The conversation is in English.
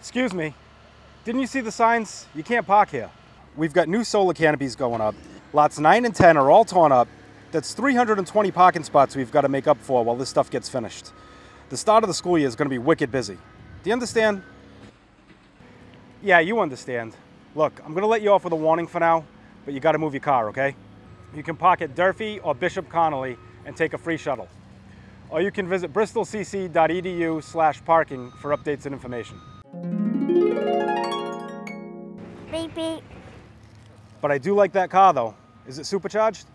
Excuse me, didn't you see the signs? You can't park here. We've got new solar canopies going up. Lots 9 and 10 are all torn up. That's 320 parking spots we've got to make up for while this stuff gets finished. The start of the school year is going to be wicked busy. Do you understand? Yeah, you understand. Look, I'm going to let you off with a warning for now, but you got to move your car, okay? You can park at Durfee or Bishop Connolly and take a free shuttle. Or you can visit bristolcc.edu slash parking for updates and information. Beep beep. But I do like that car though. Is it supercharged?